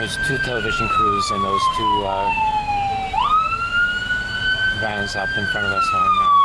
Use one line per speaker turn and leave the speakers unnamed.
There's two television crews and those two uh, vans up in front of us right now.